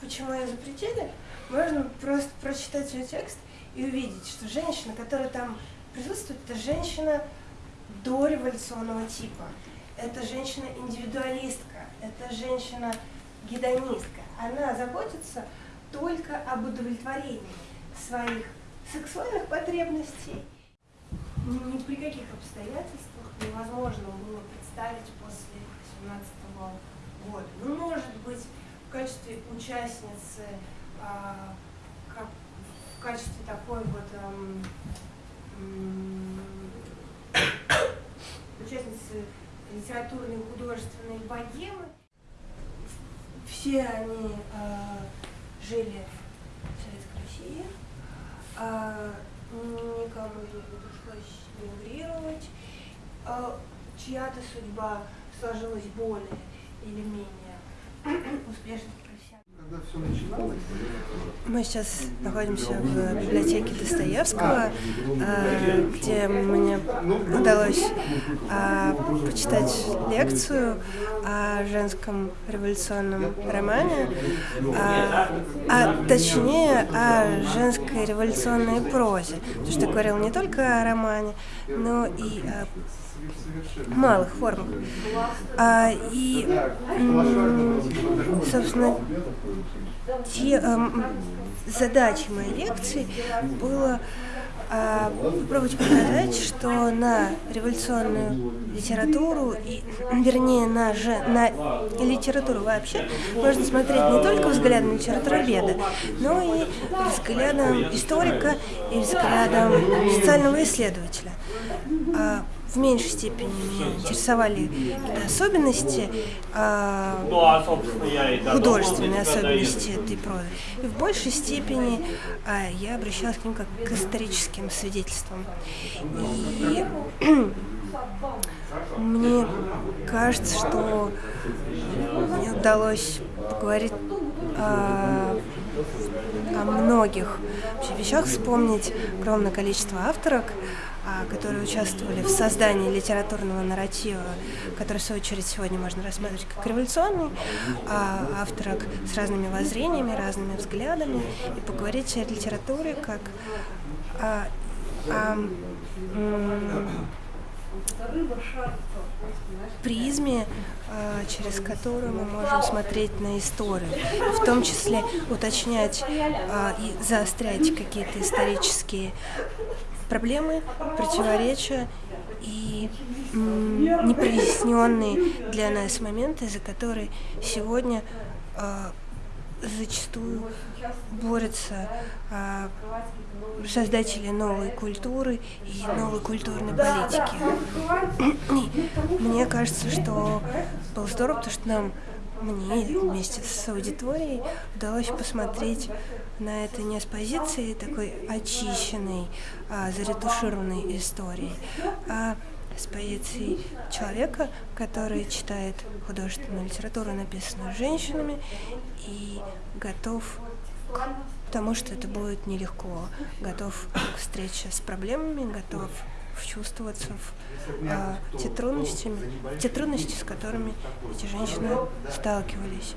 Почему я запретили? Можно просто прочитать ее текст и увидеть, что женщина, которая там присутствует, это женщина дореволюционного типа. Это женщина-индивидуалистка, это женщина-гедонистка. Она заботится только об удовлетворении своих сексуальных потребностей. Ни при каких обстоятельствах невозможно было представить после 18 года. Качестве участницы, а, как, в качестве такой вот эм, участницы литературной и художественной богемы. Все они э, жили в Советской России, э, никому из них не пришлось мигрировать, чья-то судьба сложилась более или менее успешно Мы сейчас находимся в библиотеке Достоевского, а, где мне удалось а, почитать лекцию о женском революционном романе, а, а точнее о женской революционной прозе. Потому что говорил не только о романе, но и о малых формах. А, и, собственно, те, э, задачей моей лекции было э, попробовать показать, что на революционную литературу, и, вернее, на, же, на литературу вообще, можно смотреть не только взглядом литературоведа, но и взглядом историка и взглядом социального исследователя. А, в меньшей степени меня интересовали особенности, э, художественные особенности этой прозы. И в большей степени э, я обращалась к ним как к историческим свидетельствам. И мне кажется, что мне удалось поговорить о, о многих вещах, вспомнить огромное количество авторок, а, которые участвовали в создании литературного нарратива, который, в свою очередь, сегодня можно рассматривать как революционный, а, авторок с разными воззрениями, разными взглядами, и поговорить о литературе как о, о, призме, а, через которую мы можем смотреть на историю, в том числе уточнять и заострять какие-то исторические проблемы, противоречия и непроясненные для нас моменты, за которые сегодня э, зачастую борются э, создатели новой культуры и новой культурной политики. Мне кажется, что было здорово, потому что нам мне вместе с аудиторией удалось посмотреть на это не с позиции такой очищенной, а, заретушированной истории, а с позиции человека, который читает художественную литературу, написанную женщинами, и готов к тому, что это будет нелегко, готов к встрече с проблемами, готов вчувствоваться в а, те, трудности, те трудности, с которыми эти женщины сталкивались.